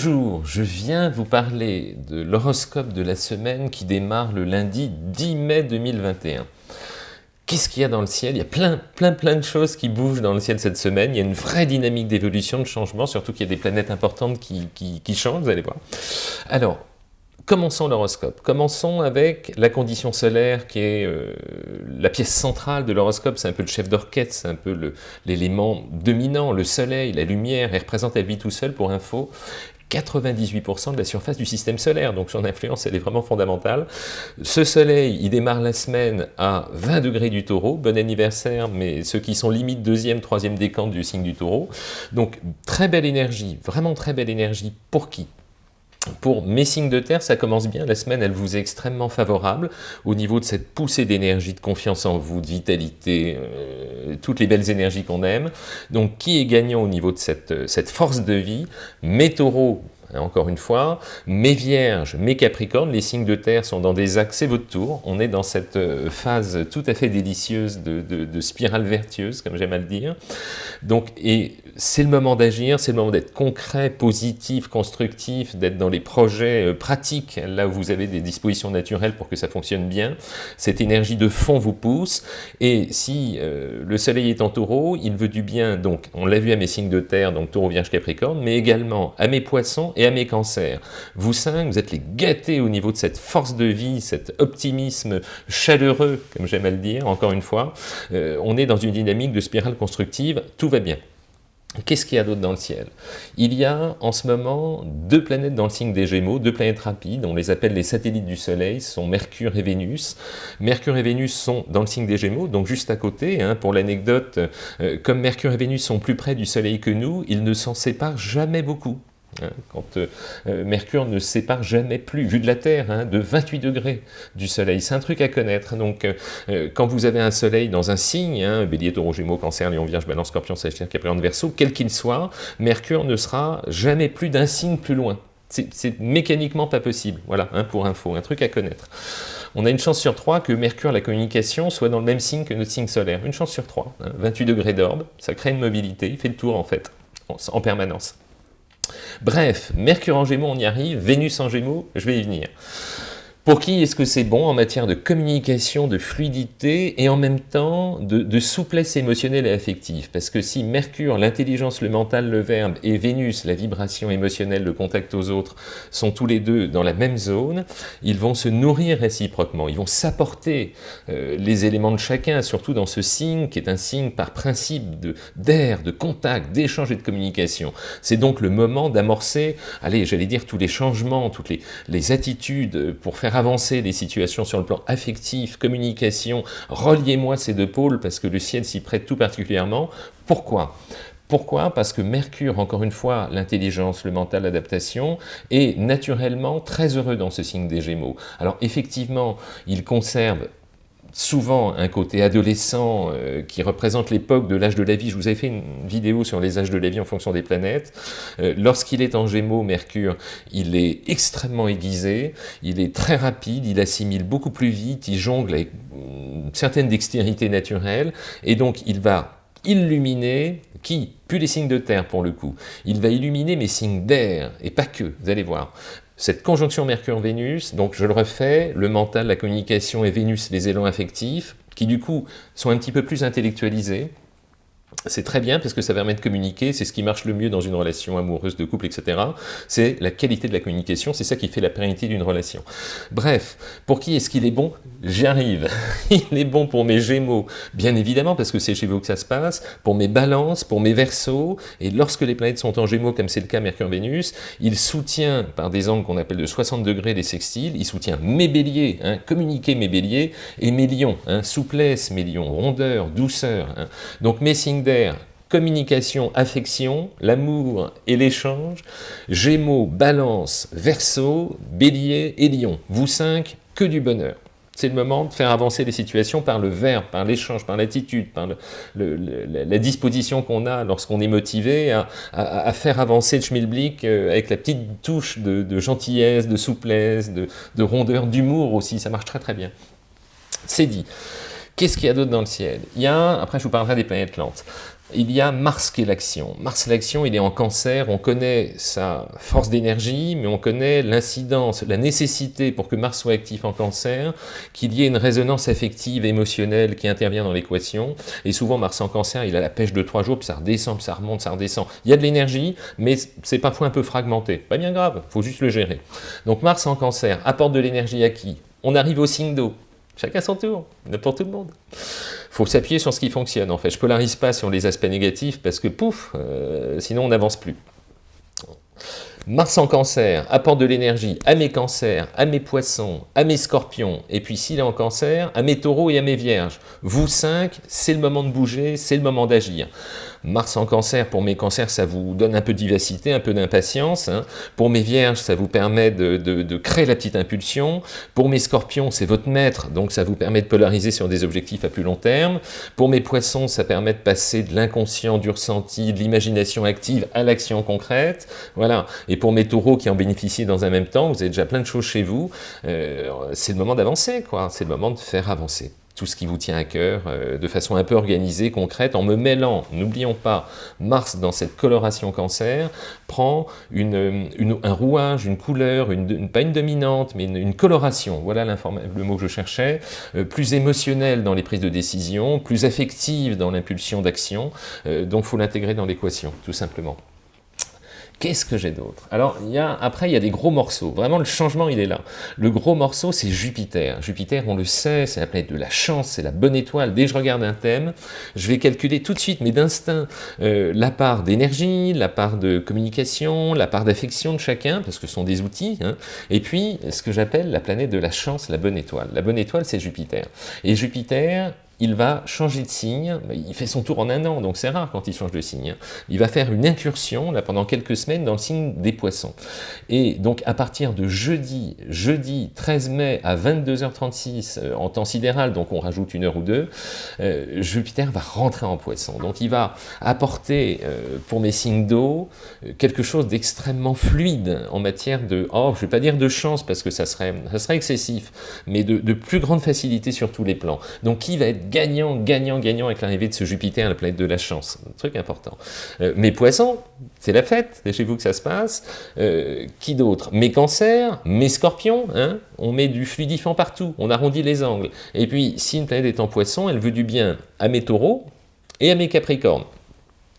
Bonjour, je viens vous parler de l'horoscope de la semaine qui démarre le lundi 10 mai 2021. Qu'est-ce qu'il y a dans le ciel? Il y a plein, plein, plein de choses qui bougent dans le ciel cette semaine. Il y a une vraie dynamique d'évolution, de changement, surtout qu'il y a des planètes importantes qui, changent, vous allez voir. Alors, Commençons l'horoscope. Commençons avec la condition solaire qui est euh, la pièce centrale de l'horoscope. C'est un peu le chef d'orchestre, c'est un peu l'élément dominant, le soleil, la lumière. Elle représente elle vit tout seul pour info. 98% de la surface du système solaire, donc son influence elle est vraiment fondamentale. Ce soleil, il démarre la semaine à 20 degrés du taureau, bon anniversaire, mais ceux qui sont limite deuxième, troisième décante du signe du taureau. Donc très belle énergie, vraiment très belle énergie, pour qui? Pour mes signes de terre, ça commence bien, la semaine elle vous est extrêmement favorable. Au niveau de cette poussée d'énergie, de confiance en vous, de vitalité, euh, toutes les belles énergies qu'on aime. Donc qui est gagnant au niveau de cette, cette force de vie? Mes taureaux, encore une fois, mes vierges, mes capricornes, les signes de terre sont dans des axes, c'est votre tour, on est dans cette euh, phase tout à fait délicieuse de, spirale vertueuse, comme j'aime à le dire. Donc, et c'est le moment d'agir, c'est le moment d'être concret, positif, constructif, d'être dans les projets euh, pratiques, là où vous avez des dispositions naturelles pour que ça fonctionne bien. Cette énergie de fond vous pousse, et si euh, le soleil est en taureau, il veut du bien, donc on l'a vu à mes signes de terre, donc taureau, vierge, capricorne, mais également à mes poissons et à mes cancers. Vous cinq, vous êtes les gâtés au niveau de cette force de vie, cet optimisme chaleureux, comme j'aime à le dire, encore une fois. Euh, on est dans une dynamique de spirale constructive, tout va bien. Qu'est-ce qu'il y a d'autre dans le ciel? Il y a en ce moment deux planètes dans le signe des Gémeaux, deux planètes rapides, on les appelle les satellites du Soleil, sont Mercure et Vénus. Mercure et Vénus sont dans le signe des Gémeaux, donc juste à côté. Hein, pour l'anecdote, euh, comme Mercure et Vénus sont plus près du Soleil que nous, ils ne s'en séparent jamais beaucoup. Hein, quand euh, euh, Mercure ne sépare jamais plus, vu de la Terre, hein, de 28 degrés du Soleil. C'est un truc à connaître. Donc, euh, quand vous avez un Soleil dans un signe, hein, Bélier, Taureau, Gémeaux, Cancer, Lion, Vierge, Balance, Scorpion, Sagittaire, Capricorne, Verseau, quel qu'il soit, Mercure ne sera jamais plus d'un signe plus loin. C'est mécaniquement pas possible. Voilà, pour info, un truc à connaître. On a une chance sur trois que Mercure, la communication, soit dans le même signe que notre signe solaire. Une chance sur trois. 28 degrés d'orbe, ça crée une mobilité, il fait le tour en fait, en permanence. Bref, Mercure en Gémeaux, on y arrive, Vénus en Gémeaux, je vais y venir. Pour qui est-ce que c'est bon en matière de communication, de fluidité et en même temps de, souplesse émotionnelle et affective? Parce que si Mercure, l'intelligence, le mental, le verbe, et Vénus, la vibration émotionnelle, le contact aux autres, sont tous les deux dans la même zone, ils vont se nourrir réciproquement, ils vont s'apporter euh, les éléments de chacun, surtout dans ce signe qui est un signe par principe d'air, de, contact, d'échange et de communication. C'est donc le moment d'amorcer, allez, j'allais dire tous les changements, toutes les, les attitudes pour faire avancer les situations sur le plan affectif, communication, reliez-moi ces deux pôles parce que le ciel s'y prête tout particulièrement. Pourquoi? Pourquoi? Parce que Mercure, encore une fois, l'intelligence, le mental, l'adaptation, est naturellement très heureux dans ce signe des Gémeaux. Alors effectivement, il conserve souvent un côté adolescent euh, qui représente l'époque de l'âge de la vie. Je vous avais fait une vidéo sur les âges de la vie en fonction des planètes. Euh, lorsqu'il est en Gémeaux, Mercure, il est extrêmement aiguisé, il est très rapide, il assimile beaucoup plus vite, il jongle avec une certaine dextérité naturelle, et donc il va illuminer, qui Plus les signes de terre pour le coup. Il va illuminer mes signes d'air, et pas que, vous allez voir. Cette conjonction Mercure-Vénus, donc je le refais, le mental, la communication et Vénus, les élans affectifs, qui du coup sont un petit peu plus intellectualisés, c'est très bien parce que ça permet de communiquer, c'est ce qui marche le mieux dans une relation amoureuse, de couple, etc. C'est la qualité de la communication, c'est ça qui fait la pérennité d'une relation. Bref, pour qui est-ce qu'il est bon? J'y arrive. Il est bon pour mes gémeaux, bien évidemment, parce que c'est chez vous que ça se passe, pour mes balances, pour mes versos, et lorsque les planètes sont en gémeaux, comme c'est le cas Mercure-Vénus, il soutient, par des angles qu'on appelle de 60 degrés des sextiles, il soutient mes béliers, hein, communiquer mes béliers, et mes lions, hein, souplesse, mes lions, rondeur, douceur. Hein. Donc mes signes communication, affection, l'amour et l'échange, Gémeaux, Balance, Verseau, Bélier et Lion. Vous cinq, que du bonheur. C'est le moment de faire avancer les situations par le verbe, par l'échange, par l'attitude, par la disposition qu'on a lorsqu'on est motivé à, faire avancer le schmilblick euh, avec la petite touche de, gentillesse, de souplesse, de, de rondeur, d'humour aussi. Ça marche très très bien. C'est dit. Qu'est-ce qu'il y a d'autre dans le ciel? Il y a, après je vous parlerai des planètes lentes. il y a Mars qui est l'action. Mars l'action, il est en cancer, on connaît sa force d'énergie, mais on connaît l'incidence, la nécessité pour que Mars soit actif en cancer, qu'il y ait une résonance affective, émotionnelle qui intervient dans l'équation. Et souvent, Mars en cancer, il a la pêche de trois jours, puis ça redescend, puis ça remonte, ça redescend. Il y a de l'énergie, mais c'est parfois un peu fragmenté. Pas bien grave, faut juste le gérer. Donc Mars en cancer apporte de l'énergie à qui? On arrive au signe d'eau. Chacun son tour, pour tout le monde faut s'appuyer sur ce qui fonctionne en fait. Je polarise pas sur les aspects négatifs parce que pouf, euh, sinon on n'avance plus. Mars en cancer apporte de l'énergie à mes cancers, à mes poissons, à mes scorpions, et puis s'il est en cancer, à mes taureaux et à mes vierges. Vous cinq, c'est le moment de bouger, c'est le moment d'agir. Mars en cancer, pour mes cancers, ça vous donne un peu de vivacité, un peu d'impatience. Hein. Pour mes vierges, ça vous permet de, créer la petite impulsion. Pour mes scorpions, c'est votre maître, donc ça vous permet de polariser sur des objectifs à plus long terme. Pour mes poissons, ça permet de passer de l'inconscient, du ressenti, de l'imagination active à l'action concrète. Voilà. Et pour mes taureaux qui en bénéficient dans un même temps, vous avez déjà plein de choses chez vous, euh, c'est le moment d'avancer, quoi. C'est le moment de faire avancer tout ce qui vous tient à cœur euh, de façon un peu organisée, concrète, en me mêlant, n'oublions pas, Mars dans cette coloration cancer prend une, un rouage, une couleur, une, pas une dominante, mais une, coloration, voilà le mot que je cherchais, euh, plus émotionnelle dans les prises de décision, plus affective dans l'impulsion d'action, euh, donc il faut l'intégrer dans l'équation, tout simplement. Qu'est-ce que j'ai d'autre? Alors, y a, après, il y a des gros morceaux. Vraiment, le changement, il est là. Le gros morceau, c'est Jupiter. Jupiter, on le sait, c'est la planète de la chance, c'est la bonne étoile. Dès que je regarde un thème, je vais calculer tout de suite, mais d'instinct, euh, la part d'énergie, la part de communication, la part d'affection de chacun, parce que ce sont des outils, hein. et puis, ce que j'appelle la planète de la chance, la bonne étoile. La bonne étoile, c'est Jupiter. Et Jupiter, il va changer de signe, il fait son tour en un an, donc c'est rare quand il change de signe. Il va faire une incursion là, pendant quelques semaines dans le signe des poissons. Et donc à partir de jeudi, jeudi 13 mai à 22h36 euh, en temps sidéral, donc on rajoute une heure ou deux, euh, Jupiter va rentrer en poisson. Donc il va apporter euh, pour mes signes d'eau quelque chose d'extrêmement fluide en matière de, oh je vais pas dire de chance parce que ça serait, ça serait excessif, mais de, de plus grande facilité sur tous les plans. Donc qui va être gagnant, gagnant, gagnant avec l'arrivée de ce Jupiter, la planète de la chance. Un truc important. Euh, mes poissons, c'est la fête, c'est chez vous que ça se passe. Euh, qui d'autre? Mes cancers, mes scorpions, hein on met du fluidifiant partout, on arrondit les angles. Et puis, si une planète est en poisson, elle veut du bien à mes taureaux et à mes capricornes.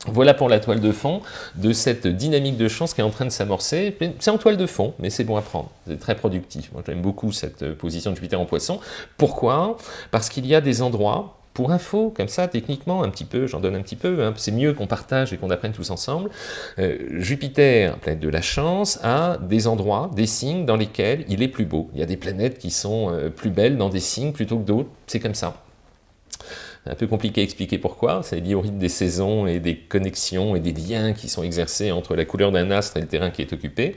Voilà pour la toile de fond de cette dynamique de chance qui est en train de s'amorcer. C'est en toile de fond, mais c'est bon à prendre. C'est très productif. Moi, j'aime beaucoup cette position de Jupiter en poisson. Pourquoi? Parce qu'il y a des endroits, pour info, comme ça, techniquement, un petit peu, j'en donne un petit peu, hein, c'est mieux qu'on partage et qu'on apprenne tous ensemble. Euh, Jupiter, planète de la chance, a des endroits, des signes dans lesquels il est plus beau. Il y a des planètes qui sont euh, plus belles dans des signes plutôt que d'autres, c'est comme ça un peu compliqué à expliquer pourquoi, c'est lié au rythme des saisons et des connexions et des liens qui sont exercés entre la couleur d'un astre et le terrain qui est occupé.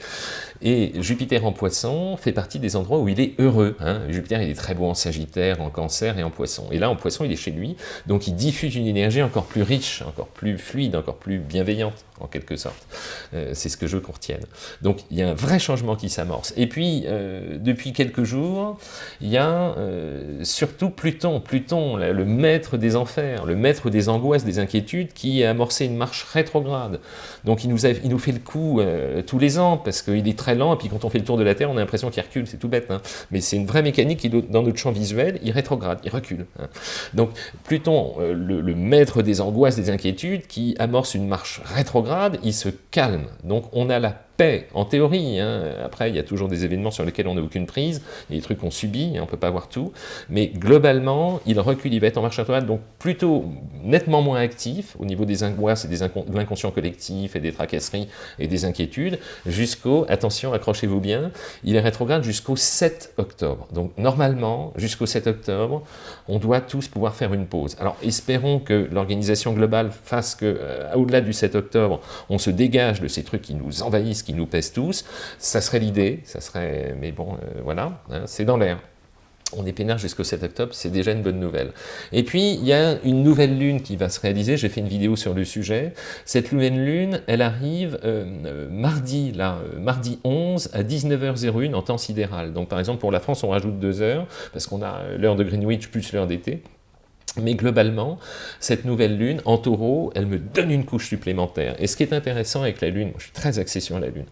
Et Jupiter en poisson fait partie des endroits où il est heureux. Hein. Jupiter, il est très beau en Sagittaire, en Cancer et en Poisson. Et là, en Poisson, il est chez lui, donc il diffuse une énergie encore plus riche, encore plus fluide, encore plus bienveillante, en quelque sorte. Euh, c'est ce que je veux qu'on retienne. Donc, il y a un vrai changement qui s'amorce. Et puis, euh, depuis quelques jours, il y a euh, surtout Pluton, Pluton, le maître des enfers, le maître des angoisses, des inquiétudes, qui a amorcé une marche rétrograde. Donc, il nous, nous fait le coup tous les ans, parce qu'il est très lent, et puis quand on fait le tour de la Terre, on a l'impression qu'il recule, c'est tout bête. Hein. Mais c'est une vraie mécanique qui, dans notre champ visuel, il rétrograde, il recule. Hein. Donc Pluton, euh, le, maître des angoisses, des inquiétudes, qui amorce une marche rétrograde, il se calme. Donc on a la paix, en théorie. Hein. Après, il y a toujours des événements sur lesquels on n'a aucune prise, des trucs qu'on subit, on ne peut pas voir tout. Mais globalement, il recule, il va être en marche rétrograde, donc plutôt nettement moins actif au niveau des angoisses et des de l'inconscient collectif et des tracasseries et des inquiétudes, jusqu'au, attention, accrochez-vous bien, il est rétrograde jusqu'au 7 octobre. Donc normalement, jusqu'au 7 octobre, on doit tous pouvoir faire une pause. Alors espérons que l'organisation globale fasse que, euh, au-delà du 7 octobre, on se dégage de ces trucs qui nous envahissent, qui nous pèsent tous. Ça serait l'idée, ça serait, mais bon, euh, voilà, hein, c'est dans l'air on est peinard jusqu'au 7 octobre, c'est déjà une bonne nouvelle. Et puis, il y a une nouvelle lune qui va se réaliser, j'ai fait une vidéo sur le sujet. Cette nouvelle lune, elle arrive euh, euh, mardi, là, mardi 11 à 19h01 en temps sidéral. Donc par exemple, pour la France, on rajoute deux heures, parce qu'on a l'heure de Greenwich plus l'heure d'été. Mais globalement, cette nouvelle lune, en taureau, elle me donne une couche supplémentaire. Et ce qui est intéressant avec la lune, moi je suis très axé sur la lune.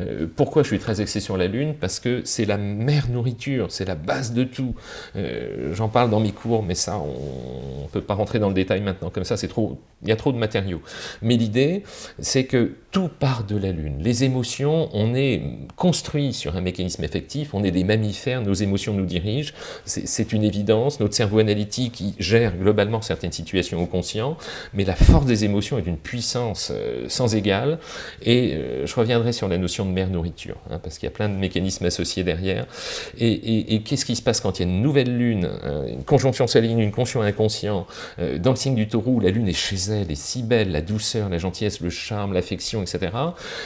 Euh, pourquoi je suis très axé sur la lune? Parce que c'est la mère nourriture, c'est la base de tout. Euh, j'en parle dans mes cours, mais ça, on ne peut pas rentrer dans le détail maintenant, comme ça, c'est trop, il y a trop de matériaux. Mais l'idée, c'est que tout part de la lune. Les émotions, on est construit sur un mécanisme effectif, on est des mammifères, nos émotions nous dirigent, c'est une évidence, notre cerveau analytique globalement certaines situations au conscient, mais la force des émotions est d'une puissance euh, sans égale, et euh, je reviendrai sur la notion de mère-nourriture, hein, parce qu'il y a plein de mécanismes associés derrière, et, qu'est-ce qui se passe quand il y a une nouvelle lune, hein, une conjonction saline, une conjonction inconscient, euh, dans le signe du taureau, la lune est chez elle, est si belle, la douceur, la gentillesse, le charme, l'affection, etc.,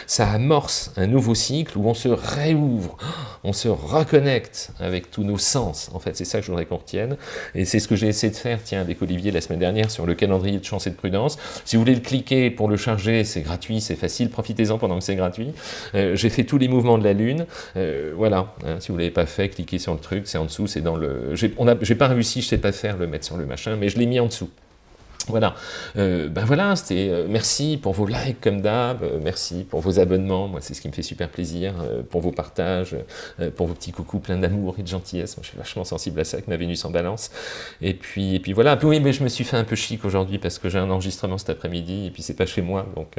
ça amorce un nouveau cycle où on se réouvre, on se reconnecte avec tous nos sens, en fait, c'est ça que je voudrais qu'on retienne, et c'est ce que j'ai essayé de faire tiens, avec Olivier la semaine dernière sur le calendrier de chance et de prudence. Si vous voulez le cliquer pour le charger, c'est gratuit, c'est facile, profitez-en pendant que c'est gratuit. Euh, j'ai fait tous les mouvements de la Lune, euh, voilà, hein, si vous ne l'avez pas fait, cliquez sur le truc, c'est en dessous, c'est dans le... J'ai pas réussi, je sais pas faire, le mettre sur le machin, mais je l'ai mis en dessous. Voilà, euh, ben voilà, c'était euh, merci pour vos likes comme d'hab, euh, merci pour vos abonnements, moi c'est ce qui me fait super plaisir, pour vos partages, pour vos petits coucous plein d'amour et de gentillesse, moi je suis vachement sensible à ça avec ma Vénus en balance, et puis, et puis voilà, oui mais je me suis fait un peu chic aujourd'hui parce que j'ai un enregistrement cet après-midi, et puis c'est pas chez moi, donc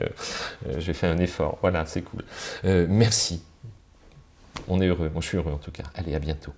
j'ai fait un effort, voilà, c'est cool. merci, on est heureux, moi je suis heureux en tout cas, allez à bientôt.